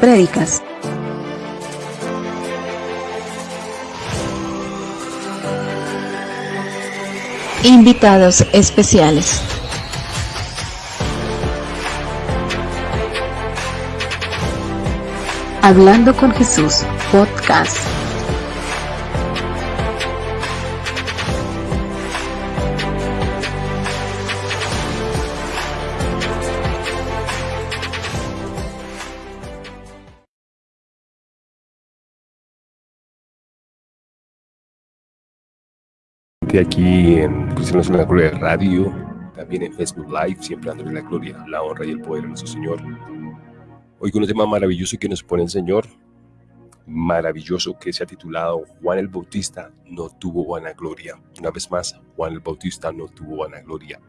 prédicas. Invitados especiales. Hablando con Jesús, podcast. Aquí en Cristianos en la Gloria Radio, también en Facebook Live, siempre dándole la gloria, la honra y el poder a nuestro Señor. Hoy con un tema maravilloso que nos pone el Señor, maravilloso que se ha titulado Juan el Bautista no tuvo vanagloria. Una vez más, Juan el Bautista no tuvo vanagloria.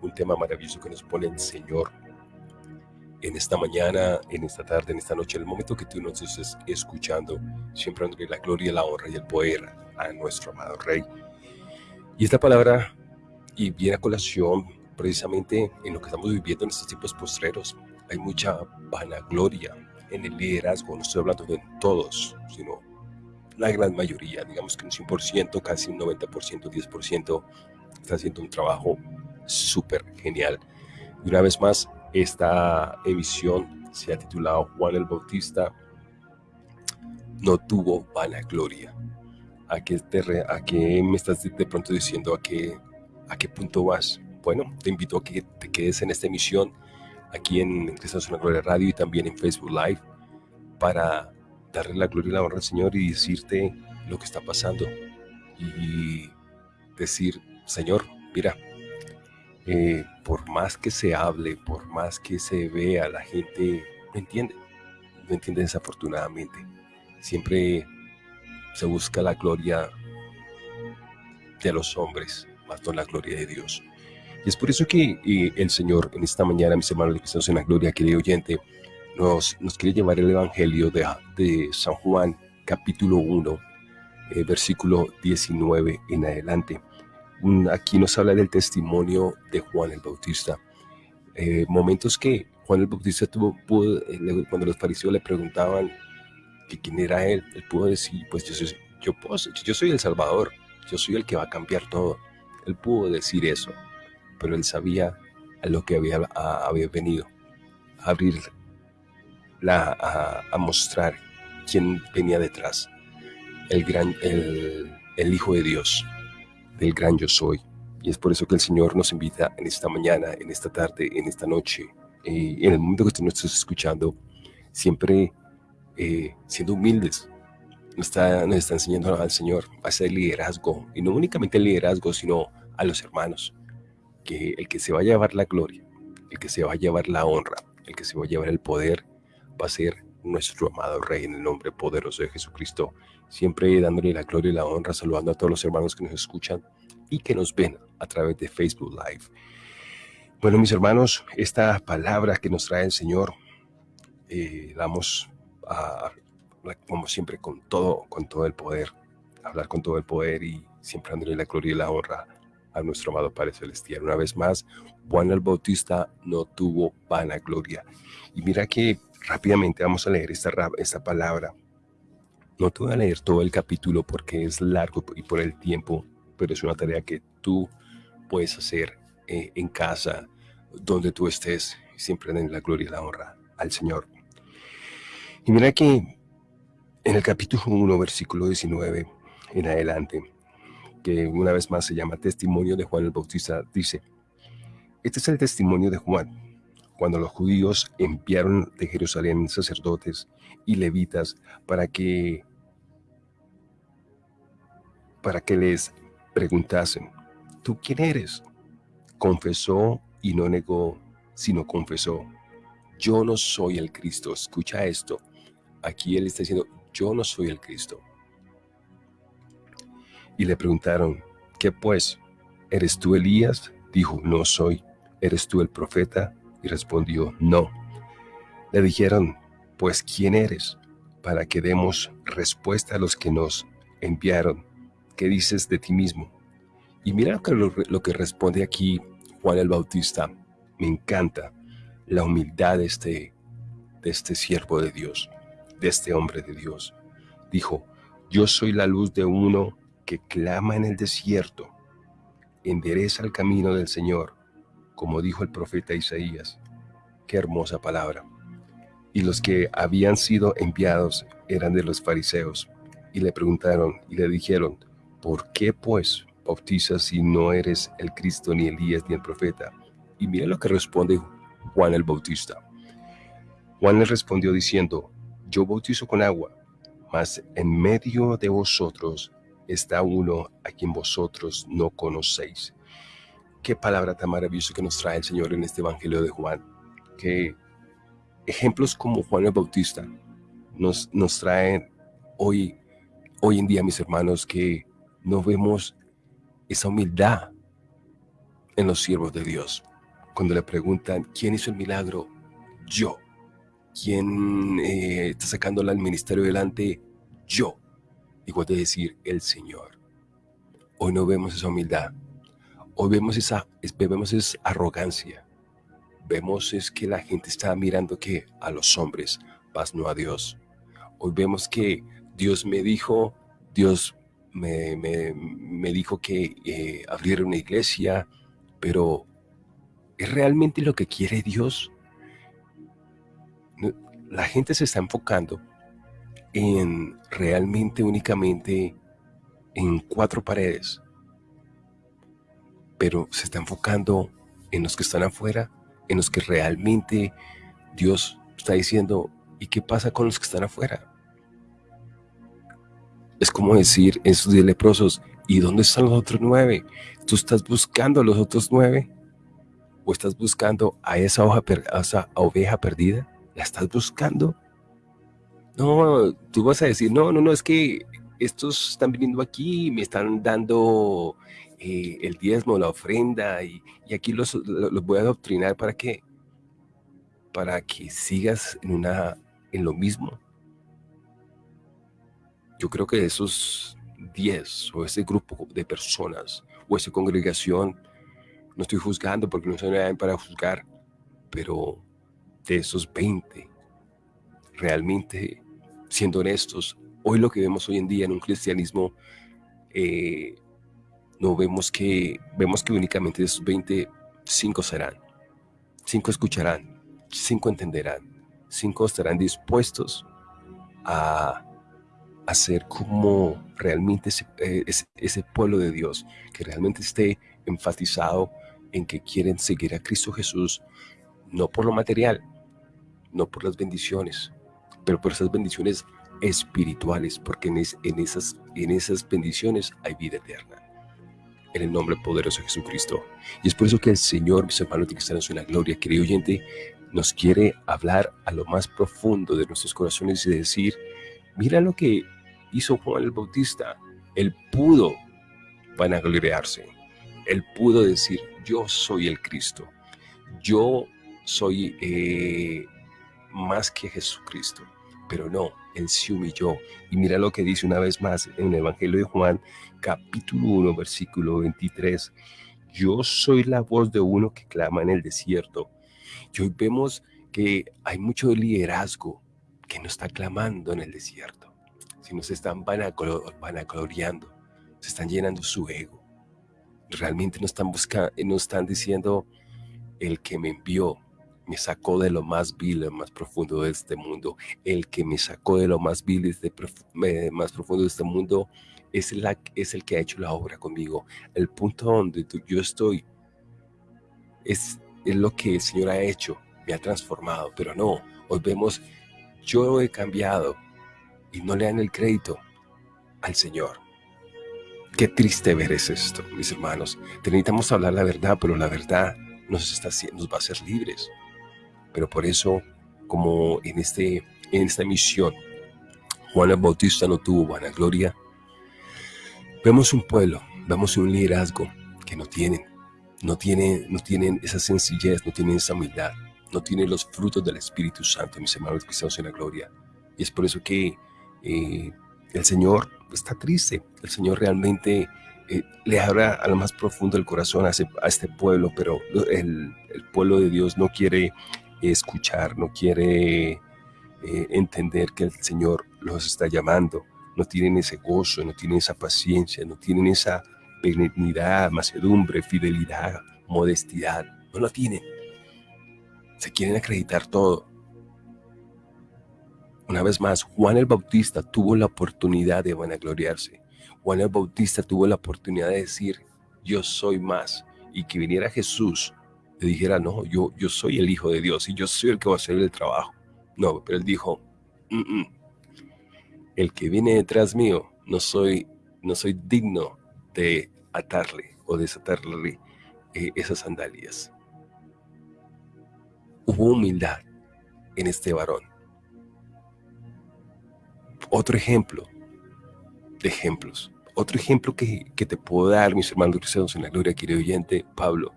Un tema maravilloso que nos pone el Señor en esta mañana, en esta tarde, en esta noche, en el momento que tú nos estés escuchando, siempre dándole la gloria, la honra y el poder a nuestro amado Rey. Y esta palabra, y viene a colación precisamente en lo que estamos viviendo en estos tiempos postreros, hay mucha vanagloria en el liderazgo, no estoy hablando de todos, sino la gran mayoría, digamos que un 100%, casi un 90%, 10%, está haciendo un trabajo súper genial. Y una vez más, esta emisión se ha titulado Juan el Bautista no tuvo vanagloria. ¿A qué, te ¿A qué me estás de pronto diciendo? ¿A qué, ¿A qué punto vas? Bueno, te invito a que te quedes en esta emisión aquí en Cristianos en la Gloria Radio y también en Facebook Live para darle la gloria y la honra al Señor y decirte lo que está pasando y decir, Señor, mira, eh, por más que se hable, por más que se vea, la gente no entiende, no entiende desafortunadamente. Siempre se busca la gloria de los hombres, más no la gloria de Dios. Y es por eso que eh, el Señor en esta mañana, mis hermanos que estamos en la gloria, querido oyente, nos, nos quiere llevar el Evangelio de, de San Juan, capítulo 1, eh, versículo 19 en adelante. aquí nos habla del testimonio de Juan el Bautista. Eh, momentos que Juan el Bautista tuvo, cuando los fariseos le preguntaban que quién era él, él pudo decir, pues yo soy, yo, puedo, yo soy el Salvador, yo soy el que va a cambiar todo. Él pudo decir eso, pero él sabía a lo que había, había venido, a abrir, la, a, mostrar quién venía detrás, el, gran, el, el Hijo de Dios, del gran yo soy. Y es por eso que el Señor nos invita en esta mañana, en esta tarde, en esta noche, eh, en el momento que tú nos estás escuchando, siempre eh, siendo humildes. Nos está, nos está enseñando al Señor a hacer liderazgo, y no únicamente el liderazgo, sino a los hermanos, que el que se va a llevar la gloria, el que se va a llevar la honra, el que se va a llevar el poder, va a ser nuestro amado Rey en el nombre poderoso de Jesucristo, siempre dándole la gloria y la honra, saludando a todos los hermanos que nos escuchan y que nos ven a través de Facebook Live. Bueno, mis hermanos, esta palabra que nos trae el Señor, eh, damos como siempre, con todo, con todo el poder, hablar con todo el poder y siempre dándole la gloria y la honra a nuestro amado Padre Celestial. Una vez más, Juan el Bautista no tuvo vanagloria. Y mira que rápidamente vamos a leer esta, esta palabra. No te voy a leer todo el capítulo porque es largo y por el tiempo, pero es una tarea que tú puedes hacer eh, en casa, donde tú estés, siempre den la gloria y la honra al Señor. Y mira que en el capítulo 1, versículo 19 en adelante, que una vez más se llama Testimonio de Juan el Bautista, dice, este es el testimonio de Juan, cuando los judíos enviaron de Jerusalén sacerdotes y levitas para que para que les preguntasen, ¿tú quién eres? Confesó y no negó, sino confesó, yo no soy el Cristo. Escucha esto. Aquí él está diciendo, yo no soy el Cristo. Y le preguntaron, ¿qué pues? ¿Eres tú Elías? Dijo, no soy. ¿Eres tú el profeta? Y respondió, no. Le dijeron, pues ¿quién eres? Para que demos respuesta a los que nos enviaron. ¿Qué dices de ti mismo? Y mira lo, lo que responde aquí Juan el Bautista. Me encanta la humildad de este, de este siervo de Dios, de este hombre de Dios. Dijo, yo soy la luz de uno que clama en el desierto, endereza el camino del Señor, como dijo el profeta Isaías. Qué hermosa palabra. Y los que habían sido enviados eran de los fariseos, y le preguntaron y le dijeron, ¿por qué pues bautizas si no eres el Cristo, ni Elías, ni el profeta? Y mira lo que responde Juan el Bautista. Juan le respondió diciendo, yo bautizo con agua, mas en medio de vosotros está uno a quien vosotros no conocéis. Qué palabra tan maravillosa que nos trae el Señor en este Evangelio de Juan. Que ejemplos como Juan el Bautista nos, nos traen hoy, hoy en día, mis hermanos, que no vemos esa humildad en los siervos de Dios. Cuando le preguntan, ¿quién hizo el milagro? Yo. ¿Quién eh, está sacándola al ministerio delante? Yo. Igual de decir, el Señor. Hoy no vemos esa humildad. Hoy vemos esa, vemos esa arrogancia. Vemos es que la gente está mirando que a los hombres, más no a Dios. Hoy vemos que Dios me dijo, Dios me, me, dijo que eh, abriera una iglesia, pero ¿es realmente lo que quiere Dios? La gente se está enfocando en realmente únicamente en cuatro paredes, pero se está enfocando en los que están afuera, en los que realmente Dios está diciendo, ¿y qué pasa con los que están afuera? Es como decir esos diez leprosos, ¿y dónde están los otros nueve? ¿Tú estás buscando a los otros nueve? ¿O estás buscando a esa, a esa oveja perdida? ¿La estás buscando? No, tú vas a decir, no, no, no, es que estos están viniendo aquí y me están dando eh, el diezmo, la ofrenda, y, aquí los, los, voy a adoctrinar para qué? Para que sigas en, una, en lo mismo. Yo creo que esos 10 o ese grupo de personas o esa congregación, no estoy juzgando porque no soy nadie para juzgar, pero de esos 20, realmente, siendo honestos, hoy lo que vemos hoy en día en un cristianismo, eh, no vemos que, vemos que únicamente de esos 20, 5 serán, 5 escucharán, 5 entenderán, 5 estarán dispuestos a hacer como realmente eh, ese, ese, pueblo de Dios, que realmente esté enfatizado en que quieren seguir a Cristo Jesús, no por lo material, no por las bendiciones, pero por esas bendiciones espirituales, porque en, en, esas, en esas bendiciones hay vida eterna. En el nombre poderoso de Jesucristo. Y es por eso que el Señor, mis hermanos que están en su gloria, querido oyente, nos quiere hablar a lo más profundo de nuestros corazones y decir, mira lo que hizo Juan el Bautista. Él pudo vanagloriarse. Él pudo decir, yo soy el Cristo. Yo soy eh, más que Jesucristo. Pero no, Él se humilló. Y mira lo que dice una vez más en el Evangelio de Juan, capítulo 1, versículo 23. Yo soy la voz de uno que clama en el desierto. Y hoy vemos que hay mucho liderazgo que no está clamando en el desierto, sino se están vanagloriando, se están llenando su ego. Realmente no están buscando, no están diciendo el que me envió, me sacó de lo más vil, lo más profundo de este mundo. El que me sacó de lo más vil, de más profundo de este mundo, es, la, es el que ha hecho la obra conmigo. El punto donde yo estoy es, es lo que el Señor ha hecho, me ha transformado, pero no, hoy vemos, yo he cambiado y no le dan el crédito al Señor. Qué triste ver es esto, mis hermanos. Necesitamos hablar la verdad, pero la verdad nos, está, nos va a hacer libres. Pero por eso, como en, este, en esta misión, Juan el Bautista no tuvo vanagloria, vemos un pueblo, vemos un liderazgo que no tienen, no tienen, no tienen esa sencillez, no tienen esa humildad, no tienen los frutos del Espíritu Santo, mis hermanos cristianos en la gloria. Y es por eso que eh, el Señor está triste, el Señor realmente eh, le habla a lo más profundo del corazón a, este pueblo, pero el, el, pueblo de Dios no quiere escuchar, no quiere eh, entender que el Señor los está llamando. No tienen ese gozo, no tienen esa paciencia, no tienen esa benignidad, macedumbre, fidelidad, modestidad. No lo tienen. Se quieren acreditar todo. Una vez más, Juan el Bautista tuvo la oportunidad de vanagloriarse. Juan el Bautista tuvo la oportunidad de decir, yo soy más. Y que viniera Jesús, le dijera, no, yo, yo soy el Hijo de Dios y yo soy el que va a hacer el trabajo. No, pero él dijo, el que viene detrás mío, no soy, no soy digno de atarle o desatarle eh, esas sandalias. Hubo humildad en este varón. Otro ejemplo de ejemplos. Otro ejemplo que, te puedo dar, mis hermanos cristianos en la gloria, querido oyente, Pablo.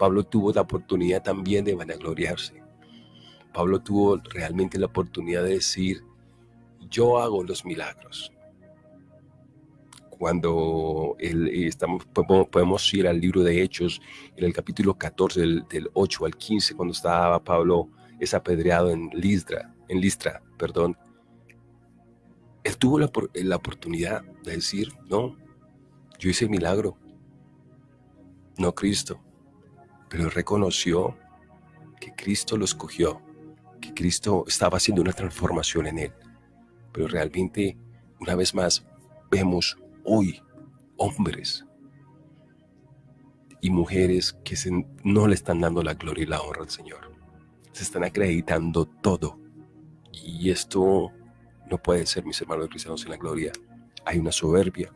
Pablo tuvo la oportunidad también de vanagloriarse. Pablo tuvo realmente la oportunidad de decir, yo hago los milagros cuando estamos, podemos ir al libro de Hechos, en el capítulo 14, del, 8 al 15, cuando estaba Pablo es apedreado en Listra, en Listra, perdón. Él tuvo la, la oportunidad de decir, no, yo hice el milagro, no Cristo, pero reconoció que Cristo lo escogió, que Cristo estaba haciendo una transformación en él. Pero realmente, una vez más, vemos hoy hombres y mujeres que no le están dando la gloria y la honra al Señor. Se están acreditando todo. Y esto no puede ser, mis hermanos cristianos, en la gloria. Hay una soberbia,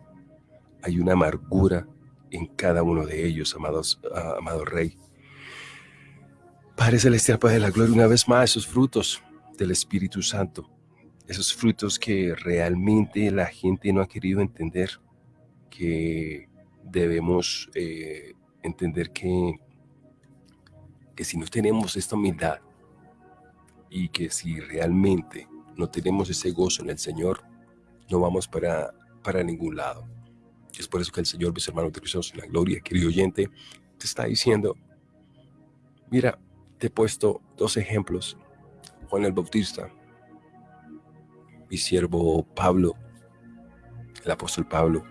hay una amargura en cada uno de ellos, amados, ah, amado Rey. Padre Celestial, Padre de la Gloria, una vez más, esos frutos del Espíritu Santo, esos frutos que realmente la gente no ha querido entender, que debemos eh, entender que, que si no tenemos esta humildad y que si realmente no tenemos ese gozo en el Señor, no vamos para, para ningún lado. Es por eso que el Señor, mis hermanos de Cristo en la gloria, querido oyente, te está diciendo, mira, te he puesto dos ejemplos. Juan el Bautista, mi siervo Pablo, el apóstol Pablo,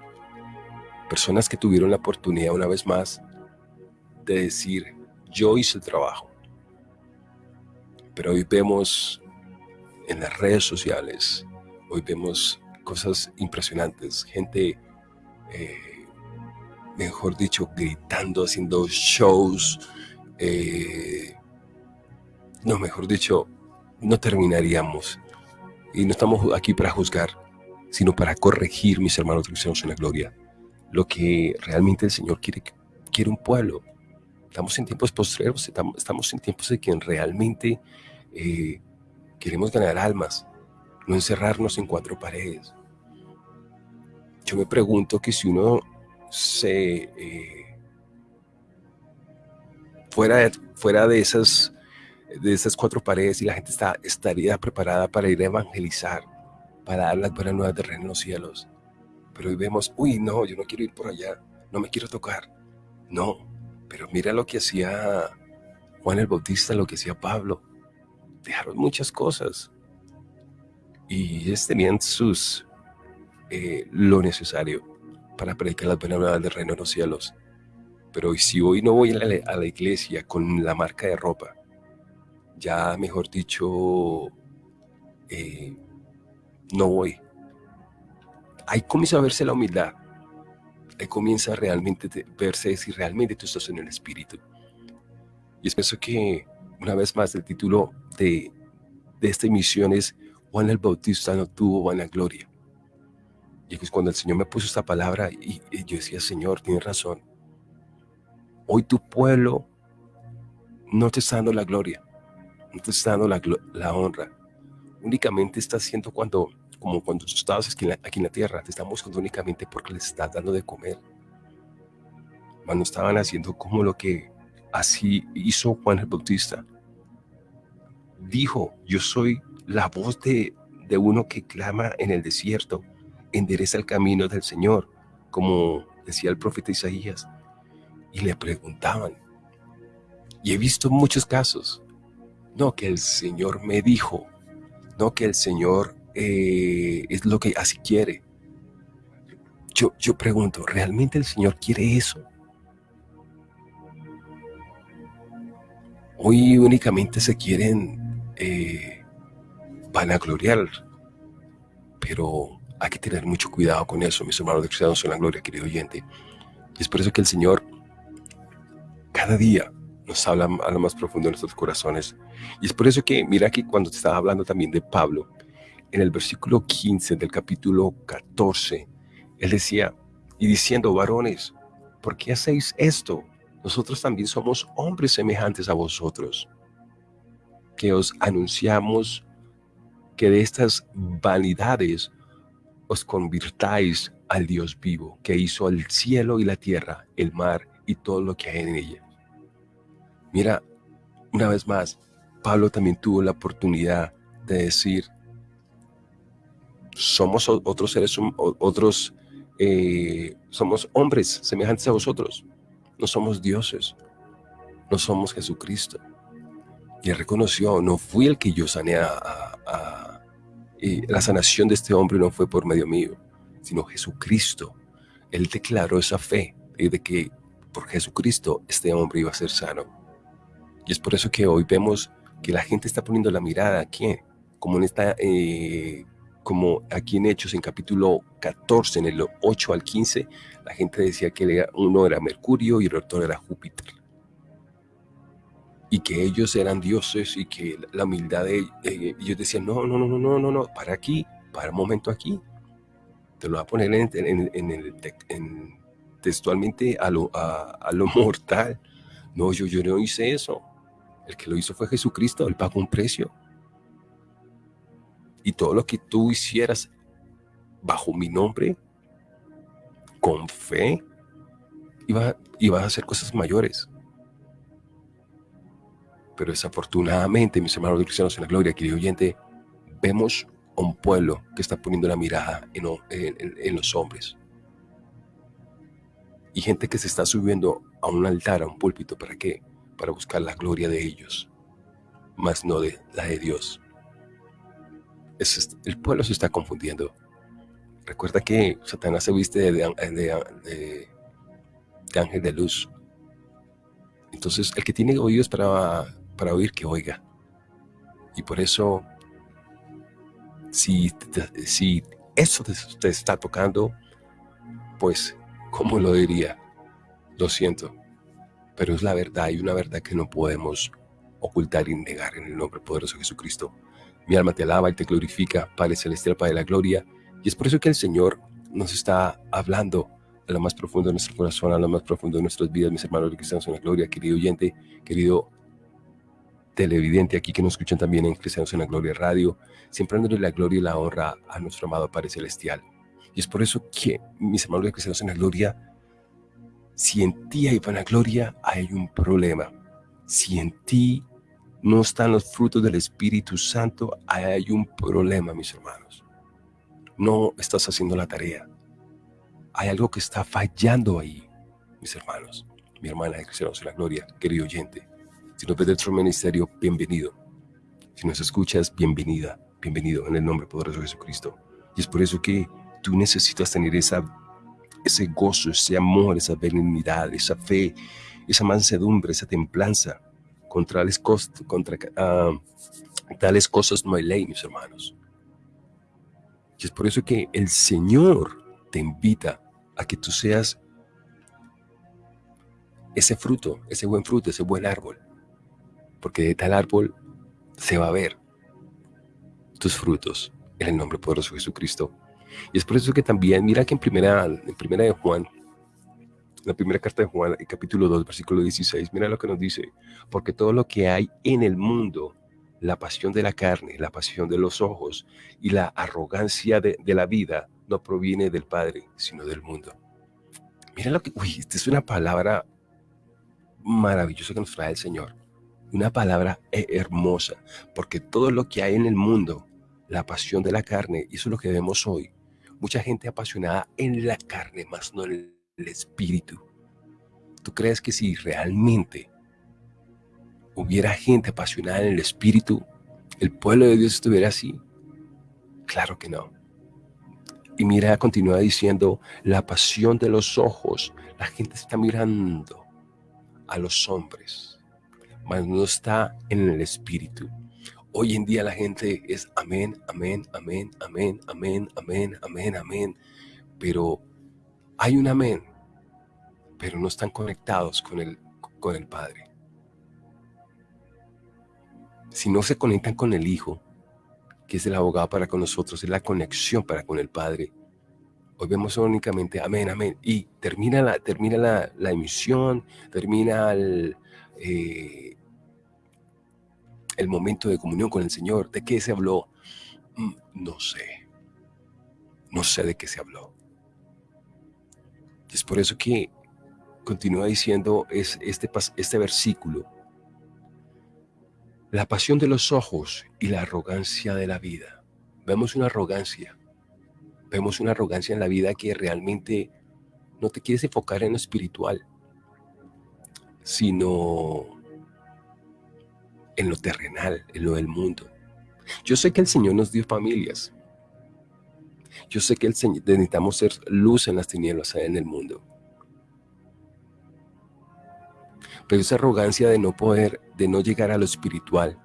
personas que tuvieron la oportunidad una vez más de decir, yo hice el trabajo. Pero hoy vemos en las redes sociales, hoy vemos cosas impresionantes, gente, eh, mejor dicho, gritando, haciendo shows, eh, no, mejor dicho, no terminaríamos. Y no estamos aquí para juzgar, sino para corregir, mis hermanos cristianos en la gloria lo que realmente el Señor quiere, quiere un pueblo. Estamos en tiempos postreros, estamos en tiempos de que realmente eh, queremos ganar almas, no encerrarnos en cuatro paredes. Yo me pregunto que si uno se eh, fuera, fuera de esas de esas cuatro paredes y la gente está, estaría preparada para ir a evangelizar, para dar las buenas nuevas de reino en los cielos. Pero hoy vemos, uy, no, yo no quiero ir por allá, no me quiero tocar. No, pero mira lo que hacía Juan el Bautista, lo que hacía Pablo. Dejaron muchas cosas. Y ellos tenían sus, eh, lo necesario para predicar las buenas nuevas del reino de los cielos. Pero si hoy no voy a la iglesia con la marca de ropa, ya mejor dicho, eh, no voy ahí comienza a verse la humildad. Ahí comienza realmente verse si realmente tú estás en el Espíritu. Y es eso que, una vez más, el título de, de esta emisión es Juan el Bautista no tuvo buena gloria. Y es cuando el Señor me puso esta palabra y, yo decía, Señor, tienes razón. Hoy tu pueblo no te está dando la gloria, no te está dando la, la honra. Únicamente está haciendo cuando como cuando tú estabas aquí en, la, tierra, te están buscando únicamente porque les estás dando de comer. Cuando estaban haciendo como lo que así hizo Juan el Bautista. Dijo, yo soy la voz de, de uno que clama en el desierto, endereza el camino del Señor, como decía el profeta Isaías. Y le preguntaban, y he visto muchos casos, no, que el Señor me dijo, no que el Señor eh, es lo que así quiere. Yo, yo pregunto, ¿realmente el Señor quiere eso? Hoy únicamente se quieren eh, vanagloriar, pero hay que tener mucho cuidado con eso, mis hermanos de cristianos en la gloria, querido oyente. Y es por eso que el Señor cada día nos habla a lo más profundo de nuestros corazones. Y es por eso que, mira que cuando te estaba hablando también de Pablo, en el versículo 15 del capítulo 14, él decía, y diciendo, varones, ¿por qué hacéis esto? Nosotros también somos hombres semejantes a vosotros, que os anunciamos que de estas vanidades os convirtáis al Dios vivo, que hizo el cielo y la tierra, el mar y todo lo que hay en ella. Mira, una vez más, Pablo también tuvo la oportunidad de decir, somos otros seres, otros, eh, somos hombres semejantes a vosotros, no somos dioses, no somos Jesucristo. Y reconoció, no fui el que yo sané a y la sanación de este hombre no fue por medio mío, sino Jesucristo. Él declaró esa fe de que por Jesucristo este hombre iba a ser sano. Y es por eso que hoy vemos que la gente está poniendo la mirada aquí, como en esta, eh, como aquí en Hechos, en capítulo 14, en el 8 al 15, la gente decía que uno era Mercurio y el otro era Júpiter y que ellos eran dioses y que la humildad de eh, ellos decían, no, no, no, no, no, no, no, para aquí, para un momento aquí. Te lo voy a poner en, el, textualmente a lo, a, lo mortal. No, yo, yo no hice eso. El que lo hizo fue Jesucristo, Él pagó un precio. Y todo lo que tú hicieras bajo mi nombre, con fe, iba, a hacer cosas mayores. Pero desafortunadamente, mis hermanos cristianos en la gloria, querido oyente, vemos a un pueblo que está poniendo la mirada en, los hombres. Y gente que se está subiendo a un altar, a un púlpito, ¿para qué? Para buscar la gloria de ellos, más no de la de Dios. el pueblo se está confundiendo. Recuerda que Satanás se viste de, ángel de luz. Entonces, el que tiene oídos para para oír que oiga. Y por eso, si, si eso te, está tocando, pues, ¿cómo lo diría? Lo siento, pero es la verdad y una verdad que no podemos ocultar y negar en el nombre poderoso de Jesucristo. Mi alma te alaba y te glorifica, Padre Celestial, Padre de la Gloria. Y es por eso que el Señor nos está hablando a lo más profundo de nuestro corazón, a lo más profundo de nuestras vidas, mis hermanos cristianos en la gloria, querido oyente, querido televidente aquí que nos escuchan también en Cristianos en la Gloria Radio, siempre dándole la gloria y la honra a nuestro amado Padre Celestial. Y es por eso que, mis hermanos de Cristianos en la Gloria, si en ti hay vanagloria, hay un problema. Si en ti no están los frutos del Espíritu Santo, hay un problema, mis hermanos. No estás haciendo la tarea. Hay algo que está fallando ahí, mis hermanos. Mi hermana de Cristianos en la Gloria, querido oyente. Si nos ves del ministerio, bienvenido. Si nos escuchas, bienvenida, bienvenido en el nombre poderoso de Jesucristo. Y es por eso que tú necesitas tener esa, ese gozo, ese amor, esa benignidad, esa fe, esa mansedumbre, esa templanza. Contra tales, contra, uh, tales cosas no hay ley, mis hermanos. Y es por eso que el Señor te invita a que tú seas ese fruto, ese buen fruto, ese buen árbol porque de tal árbol se va a ver tus frutos en el nombre poderoso de Jesucristo. Y es por eso que también, mira que en primera, en primera de Juan, la primera carta de Juan, el capítulo 2, versículo 16, mira lo que nos dice, porque todo lo que hay en el mundo, la pasión de la carne, la pasión de los ojos y la arrogancia de, de la vida, no proviene del Padre, sino del mundo. Mira lo que, uy, esta es una palabra maravillosa que nos trae el Señor una palabra hermosa, porque todo lo que hay en el mundo, la pasión de la carne, eso es lo que vemos hoy, mucha gente apasionada en la carne, más no en el espíritu. ¿Tú crees que si realmente hubiera gente apasionada en el espíritu, el pueblo de Dios estuviera así? Claro que no. Y mira, continúa diciendo, la pasión de los ojos. La gente está mirando a los hombres, mas no está en el espíritu. Hoy en día la gente es amén, amén, amén, amén, amén, amén, amén, amén. Pero hay un amén, pero no están conectados con el, con el Padre. Si no se conectan con el Hijo, que es el abogado para con nosotros, es la conexión para con el Padre. Hoy vemos únicamente amén, amén. Y termina la, termina la, emisión, termina el, eh, el momento de comunión con el Señor. ¿De qué se habló? Mm, no sé. No sé de qué se habló. Es por eso que continúa diciendo es, este, este versículo. La pasión de los ojos y la arrogancia de la vida. Vemos una arrogancia. Vemos una arrogancia en la vida que realmente no te quieres enfocar en lo espiritual, sino en lo terrenal, en lo del mundo. Yo sé que el Señor nos dio familias. Yo sé que el Señor, necesitamos ser luz en las tinieblas en el mundo. Pero esa arrogancia de no poder, de no llegar a lo espiritual,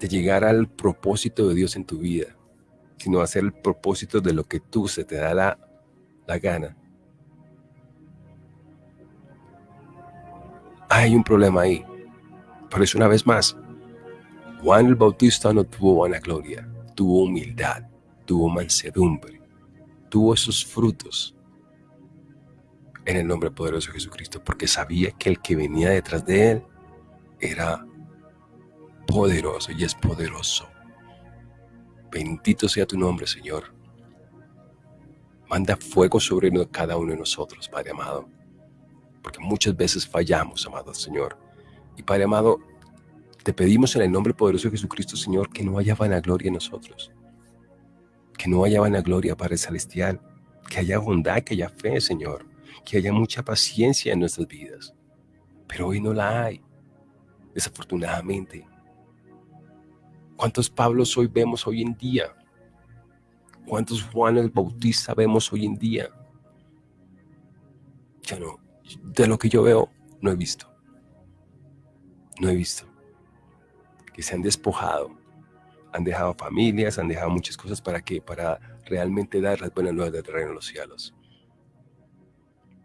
de llegar al propósito de Dios en tu vida, sino hacer el propósito de lo que tú se te da la, la gana. Hay un problema ahí. Eso una vez más, Juan el Bautista no tuvo gloria, tuvo humildad, tuvo mansedumbre, tuvo esos frutos en el nombre poderoso de Jesucristo, porque sabía que el que venía detrás de él era poderoso y es poderoso. Bendito sea tu nombre, Señor. Manda fuego sobre cada uno de nosotros, Padre amado, porque muchas veces fallamos, amado Señor. Y Padre amado, te pedimos en el nombre poderoso de Jesucristo, Señor, que no haya vanagloria en nosotros. Que no haya vanagloria, Padre Celestial. Que haya bondad, que haya fe, Señor. Que haya mucha paciencia en nuestras vidas. Pero hoy no la hay, desafortunadamente. ¿Cuántos Pablos hoy vemos hoy en día? ¿Cuántos Juan el Bautista vemos hoy en día? Ya no, de lo que yo veo, no he visto no he visto. Que se han despojado, han dejado familias, han dejado muchas cosas para qué, para realmente dar las buenas nuevas del reino de los cielos.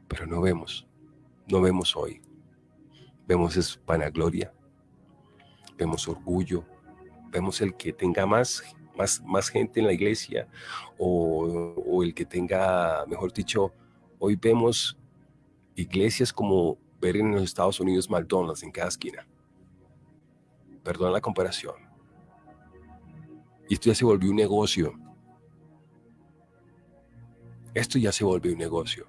Pero no vemos, no vemos hoy. Vemos es vanagloria, vemos orgullo, vemos el que tenga más, más, más gente en la iglesia o, o el que tenga, mejor dicho, hoy vemos iglesias como ver en los Estados Unidos McDonald's en cada esquina perdón la comparación. Y esto ya se volvió un negocio. Esto ya se volvió un negocio.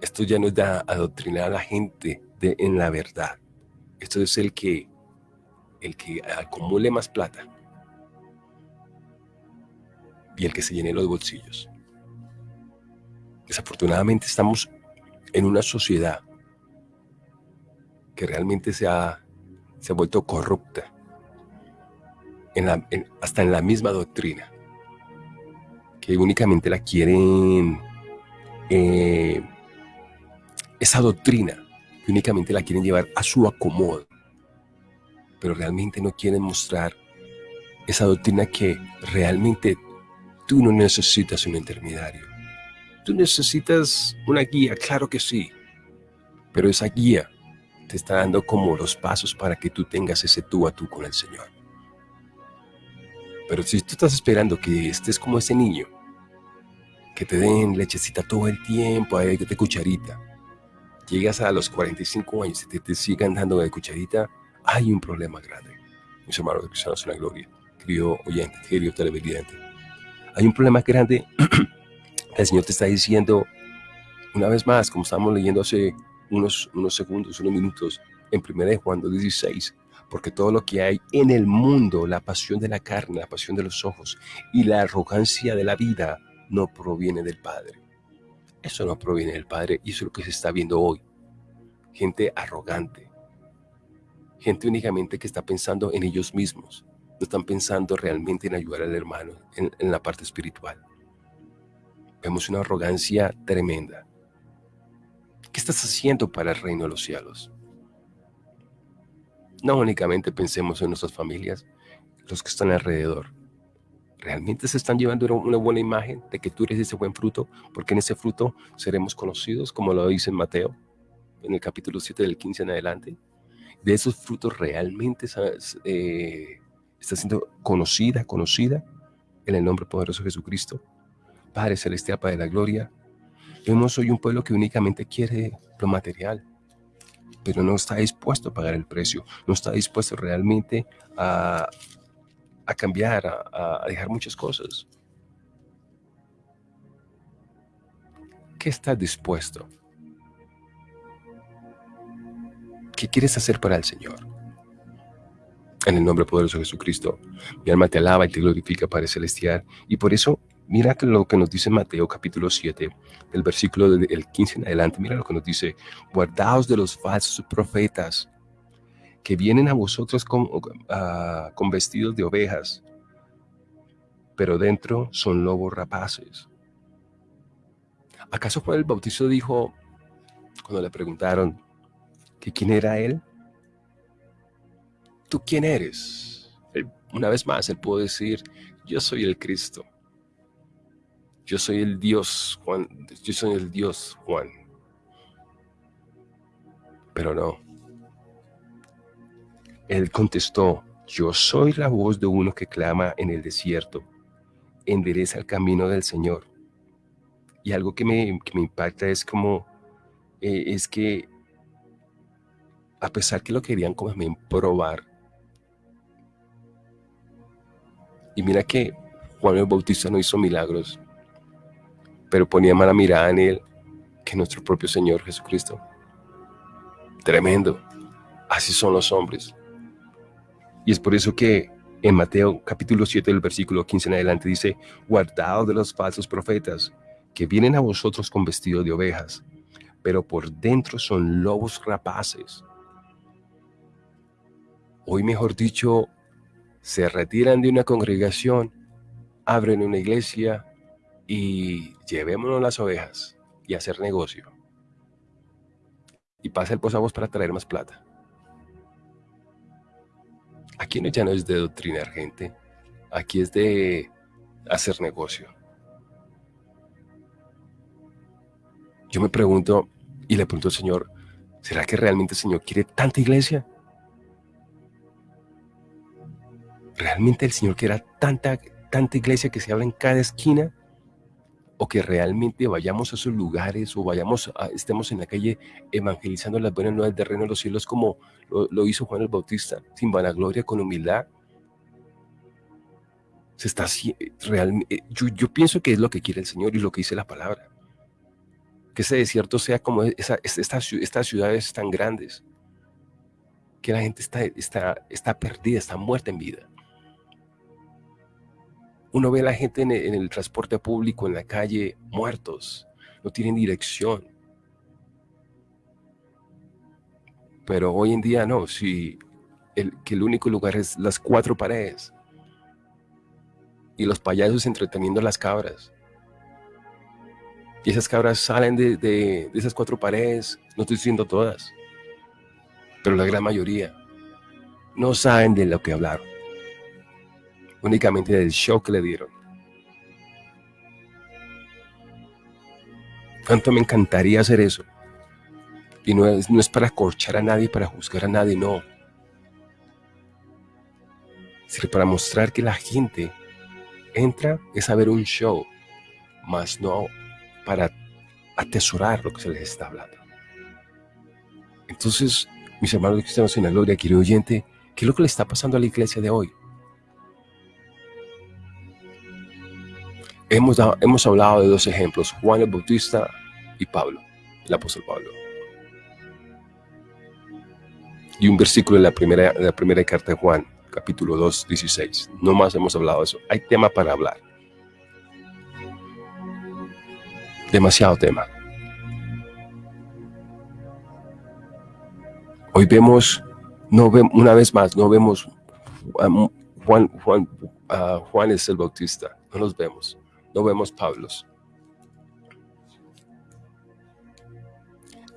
Esto ya no es de adoctrinar a la gente de, en la verdad. Esto es el que, el que acumule más plata y el que se llene los bolsillos. Desafortunadamente estamos en una sociedad que realmente se ha, se ha vuelto corrupta, hasta en la misma doctrina, que únicamente la quieren, eh, esa doctrina, que únicamente la quieren llevar a su acomodo, pero realmente no quieren mostrar esa doctrina que realmente tú no necesitas un intermediario. Tú necesitas una guía, claro que sí, pero esa guía te está dando como los pasos para que tú tengas ese tú a tú con el Señor. Pero si tú estás esperando que estés como ese niño, que te den lechecita todo el tiempo, ahí de cucharita, llegas a los 45 años y te, te sigan dando de cucharita, hay un problema grande. Mis hermanos de Cristianos en la Gloria, querido oyente, querido televidente. Hay un problema grande. el Señor te está diciendo, una vez más, como estamos leyendo hace unos, unos segundos, unos minutos en 1 Juan 2.16, porque todo lo que hay en el mundo, la pasión de la carne, la pasión de los ojos y la arrogancia de la vida, no proviene del Padre. Eso no proviene del Padre y eso es lo que se está viendo hoy. Gente arrogante, Gente únicamente que está pensando en ellos mismos. No están pensando realmente en ayudar al hermano en, en la parte espiritual. Vemos una arrogancia tremenda. ¿Qué estás haciendo para el reino de los cielos? No únicamente pensemos en nuestras familias, los que están alrededor. ¿Realmente se están llevando una buena imagen de que tú eres ese buen fruto? Porque en ese fruto seremos conocidos, como lo dice Mateo, en el capítulo 7 del 15 en adelante. De esos frutos realmente eh, está siendo conocida, conocida en el nombre poderoso de Jesucristo. Padre Celestial, Padre de la Gloria, vemos hoy un pueblo que únicamente quiere lo material, pero no está dispuesto a pagar el precio, no está dispuesto realmente a, a cambiar, a, dejar muchas cosas. ¿Qué estás dispuesto? ¿Qué quieres hacer para el Señor? En el nombre poderoso de Jesucristo, mi alma te alaba y te glorifica, Padre Celestial. Y por eso, mira lo que nos dice Mateo capítulo 7, el versículo del 15 en adelante. Mira lo que nos dice, guardaos de los falsos profetas que vienen a vosotros con, ah, con vestidos de ovejas, pero dentro son lobos rapaces. ¿Acaso Juan el Bautista dijo, cuando le preguntaron que quién era él? ¿Tú quién eres? una vez más, él pudo decir, yo soy el Cristo. Yo soy el Dios Juan. Yo soy el Dios Juan. Pero no. Él contestó, yo soy la voz de uno que clama en el desierto. Endereza el camino del Señor. Y algo que me, impacta es como, eh, es que a pesar que lo querían como probar, y mira que Juan el Bautista no hizo milagros, pero ponía mala mirada en él que nuestro propio Señor Jesucristo. Tremendo. Así son los hombres. Y es por eso que en Mateo capítulo 7 del versículo 15 en adelante dice, guardaos de los falsos profetas que vienen a vosotros con vestido de ovejas, pero por dentro son lobos rapaces. Hoy, mejor dicho, se retiran de una congregación, abren una iglesia y llevémonos las ovejas y hacer negocio. Y pasa el posavos para traer más plata. Aquí no, ya no es de doctrinar gente, aquí es de hacer negocio. Yo me pregunto y le pregunto al Señor, ¿será que realmente el Señor quiere tanta iglesia? ¿Realmente el Señor quiere tanta, tanta iglesia que se habla en cada esquina? O que realmente vayamos a esos lugares o vayamos estemos en la calle evangelizando las buenas nuevas del reino de los cielos como lo, hizo Juan el Bautista, sin vanagloria, con humildad. Se está realmente, eh, yo, yo, pienso que es lo que quiere el Señor y lo que dice la palabra. Que ese desierto sea como esa, estas ciudades tan grandes, que la gente está, está, está perdida, está muerta en vida. Uno ve a la gente en el, transporte público, en la calle, muertos, no tienen dirección. Pero hoy en día no, si el, que el único lugar es las cuatro paredes y los payasos entreteniendo las cabras. Y esas cabras salen de, de, esas cuatro paredes, no estoy diciendo todas, pero la gran mayoría no saben de lo que hablaron únicamente del show que le dieron. Cuánto me encantaría hacer eso. Y no es, no es para corchar a nadie, para juzgar a nadie, no. Sino para mostrar que la gente entra es a ver un show, más no para atesorar lo que se les está hablando. Entonces, mis hermanos cristianos en la gloria, querido oyente, ¿qué es lo que le está pasando a la iglesia de hoy? Hemos, hemos hablado de dos ejemplos, Juan el Bautista y Pablo, el apóstol Pablo. Y un versículo de la primera, de la primera carta de Juan, capítulo 2, 16. No más hemos hablado de eso. Hay tema para hablar. Demasiado tema. Hoy vemos no vemos, una vez más, no vemos Juan, Juan, Juan es el Bautista, no los vemos, no vemos Pablos.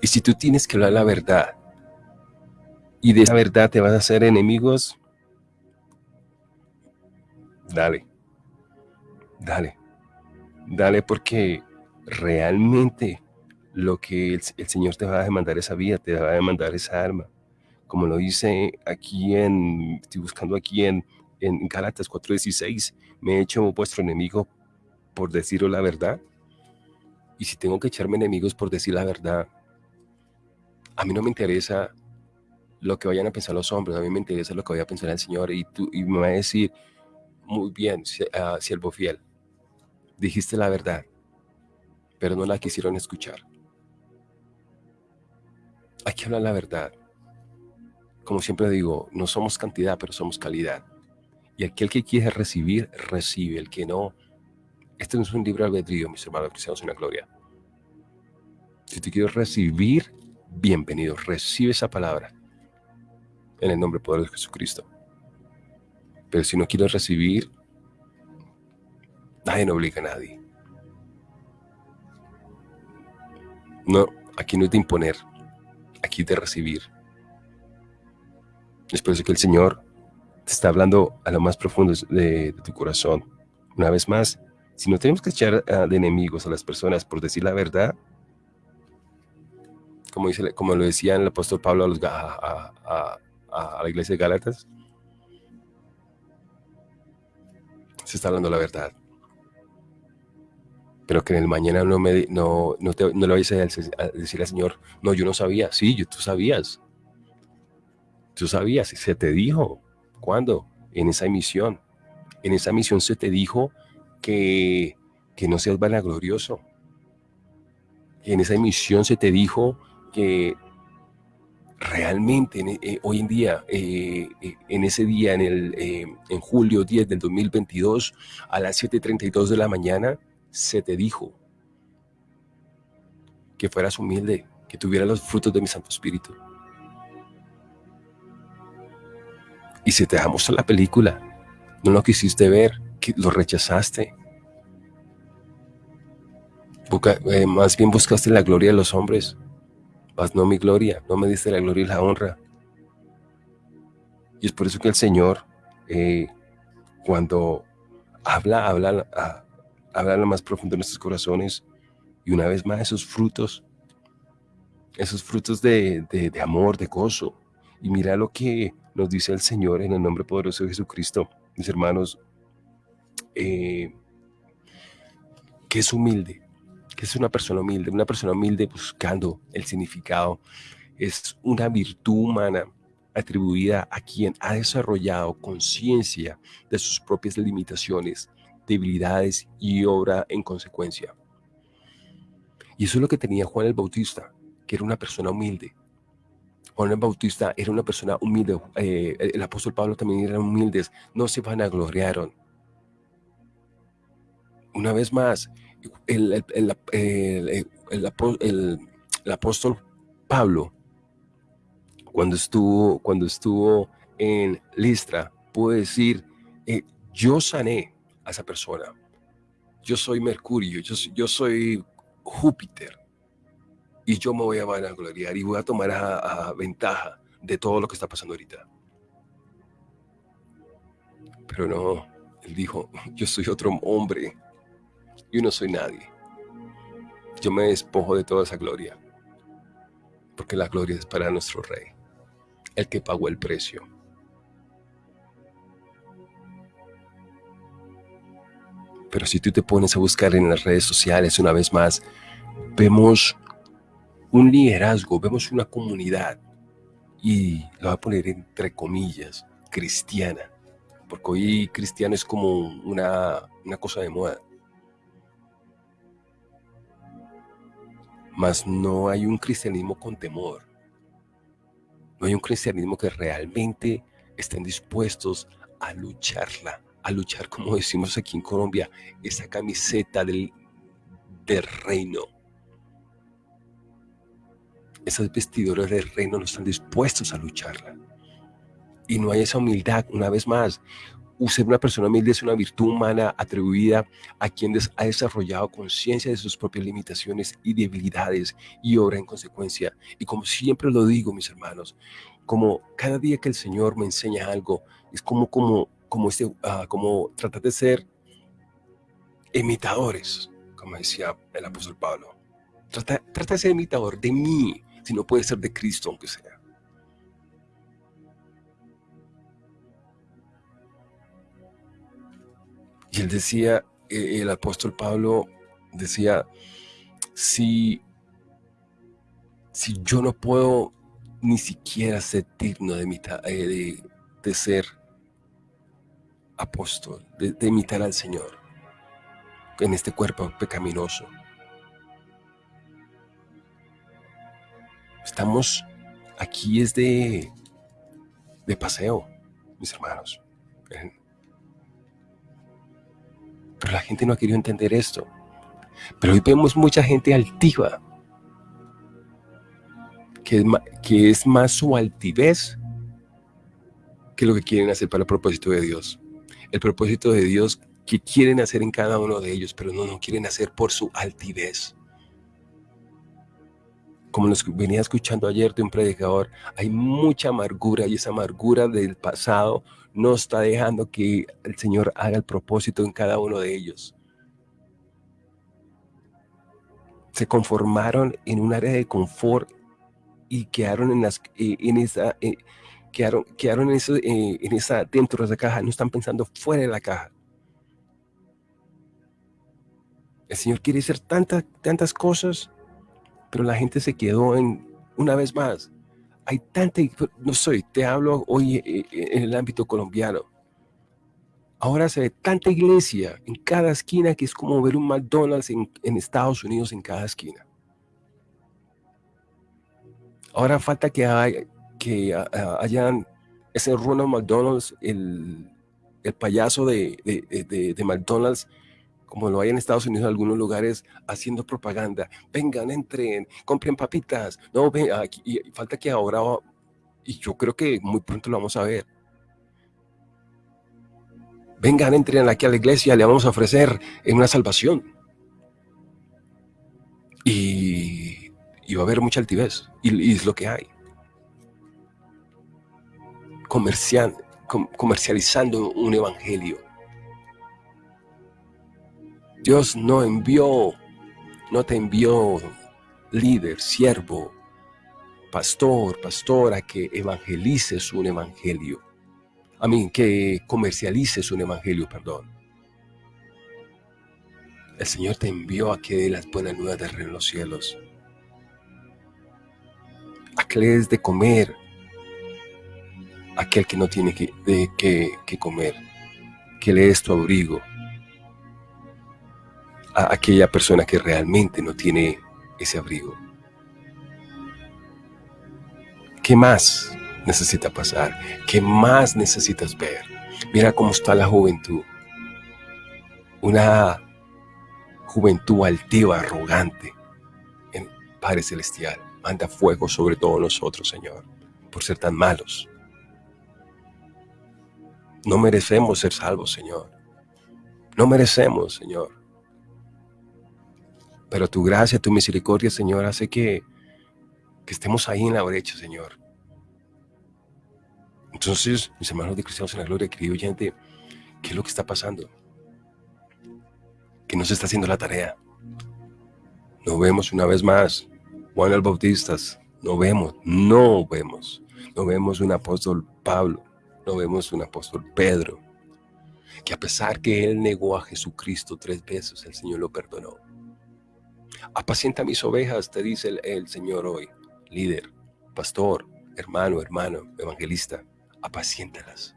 Y si tú tienes que hablar la verdad, y de esa verdad te vas a hacer enemigos, dale, dale, dale porque realmente lo que el, Señor te va a demandar esa vida, te va a demandar esa arma. Como lo dice aquí en, estoy buscando aquí en, en Gálatas 4.16, me he hecho vuestro enemigo por deciros la verdad. Y si tengo que echarme enemigos por decir la verdad, a mí no me interesa lo que vayan a pensar los hombres, a mí me interesa lo que vaya a pensar el Señor y, tú, y me va a decir, muy bien, uh, siervo fiel, dijiste la verdad, pero no la quisieron escuchar. Hay que hablar la verdad. Como siempre digo, no somos cantidad, pero somos calidad. Y aquel que quiere recibir, recibe. El que no, este no es un libre albedrío, mis hermanos cristianos en la gloria. Si tú quieres recibir, bienvenido, recibe esa palabra en el nombre poderoso de Jesucristo. Pero si no quieres recibir, nadie no obliga a nadie. No, aquí no es de imponer, aquí es de recibir. Es por eso que el Señor te está hablando a lo más profundo de, tu corazón. Una vez más, si no tenemos que echar ah, de enemigos a las personas por decir la verdad, como, dice, como lo decía el apóstol Pablo a, la iglesia de Gálatas, se está hablando la verdad. Pero que en el mañana no, me, no, no, te, no le vayas a decir al Señor, no, yo no sabía. Sí, yo, tú sabías. Tú sabías, se te dijo. ¿Cuándo? En esa misión. En esa misión se te dijo que, que no seas vanaglorioso. En esa misión se te dijo que realmente eh, hoy en día, eh, eh, en ese día, en, el, en julio 10 del 2022, a las 7.32 de la mañana, se te dijo que fueras humilde, que tuvieras los frutos de mi Santo Espíritu. Y si te dejamos la película, no lo quisiste ver, que lo rechazaste. más bien buscaste la gloria de los hombres, mas no mi gloria, no me diste la gloria y la honra. Y es por eso que el Señor, eh, cuando habla, habla, ah, habla lo más profundo de nuestros corazones, y una vez más esos frutos, esos frutos de, amor, de gozo. Y mira lo que nos dice el Señor en el nombre poderoso de Jesucristo, mis hermanos, eh, que es humilde, que es una persona humilde, una persona humilde buscando el significado, es una virtud humana atribuida a quien ha desarrollado conciencia de sus propias limitaciones, debilidades y obra en consecuencia. Y eso es lo que tenía Juan el Bautista, que era una persona humilde. Juan el Bautista era una persona humilde, eh, el apóstol Pablo también eran humildes, no se vanagloriaron. Una vez más, el, apóstol Pablo, cuando estuvo, cuando estuvo en Listra, pudo decir, eh, yo sané a esa persona. Yo soy Mercurio, yo, yo soy Júpiter. Y yo me voy a vanagloriar y voy a tomar a, ventaja de todo lo que está pasando ahorita. Pero no, él dijo, yo soy otro hombre yo no soy nadie. Yo me despojo de toda esa gloria, porque la gloria es para nuestro Rey, el que pagó el precio. Pero si tú te pones a buscar en las redes sociales una vez más, vemos un liderazgo, vemos una comunidad, y lo voy a poner entre comillas, cristiana, porque hoy cristiano es como una, una cosa de moda. Mas no hay un cristianismo con temor. No hay un cristianismo que realmente estén dispuestos a lucharla, a luchar, como decimos aquí en Colombia, esa camiseta del, del reino. Esas vestiduras del reino no están dispuestos a lucharla. y no hay esa humildad, una vez más, ser una persona humilde es una virtud humana atribuida a quien ha desarrollado conciencia de sus propias limitaciones y debilidades y obra en consecuencia. Y como siempre lo digo, mis hermanos, como cada día que el Señor me enseña algo, es como, como, como, este, uh, como tratar de ser imitadores, como decía el apóstol Pablo. Trata, trata de ser imitador de mí, si no puede ser de Cristo, aunque sea. Y él decía, eh, el apóstol Pablo decía, si, si yo no puedo ni siquiera ser digno de, eh, de, ser apóstol, de, imitar al Señor en este cuerpo pecaminoso. Estamos aquí es de, de paseo, mis hermanos. Pero la gente no ha querido entender esto. Pero hoy vemos mucha gente altiva, que es, más su altivez que lo que quieren hacer para el propósito de Dios. El propósito de Dios que quieren hacer en cada uno de ellos, pero no, no quieren hacer por su altivez. Como nos venía escuchando ayer de un predicador, hay mucha amargura y esa amargura del pasado no está dejando que el Señor haga el propósito en cada uno de ellos. Se conformaron en un área de confort y quedaron en, las, eh, en esa, eh, quedaron, quedaron en, eso, eh, en esa, dentro de esa caja, no están pensando fuera de la caja. El Señor quiere hacer tantas, tantas cosas, pero la gente se quedó en, una vez más, hay tanta, no soy, te hablo hoy eh, eh, en el ámbito colombiano. Ahora se ve tanta iglesia en cada esquina que es como ver un McDonald's en, Estados Unidos en cada esquina. Ahora falta que, hay, que hayan ese Ronald McDonald's, el, payaso de, de McDonald's como lo hay en Estados Unidos en algunos lugares, haciendo propaganda. Vengan, entren, compren papitas. No, ven, aquí, y falta que ahora, y yo creo que muy pronto lo vamos a ver. Vengan, entren aquí a la iglesia, le vamos a ofrecer una salvación. Y, va a haber mucha altivez, y, es lo que hay. comercializando un evangelio Dios no envió, no te envió líder, siervo, pastor, pastora que evangelices un evangelio. A mí, que comercialices un evangelio, perdón. El Señor te envió a que dé las buenas nuevas de en los cielos. A que le des de comer aquel que no tiene que, que comer. Que le des tu abrigo a aquella persona que realmente no tiene ese abrigo. ¿Qué más necesita pasar? ¿Qué más necesitas ver? Mira cómo está la juventud. Una juventud altiva, arrogante. En Padre Celestial, manda fuego sobre todos nosotros, Señor, por ser tan malos. No merecemos ser salvos, Señor. No merecemos, Señor. Pero tu gracia, tu misericordia, Señor, hace que, que estemos ahí en la brecha, Señor. Entonces, mis hermanos de Cristianos en la Gloria, querido oyente, ¿qué es lo que está pasando? Que no se está haciendo la tarea. No vemos una vez más Juan el Bautista, no vemos, no vemos. No vemos un apóstol Pablo, no vemos un apóstol Pedro, que a pesar que él negó a Jesucristo tres veces, el Señor lo perdonó. Apacienta mis ovejas, te dice el, Señor hoy, líder, pastor, hermano, hermano, evangelista, apaciéntalas.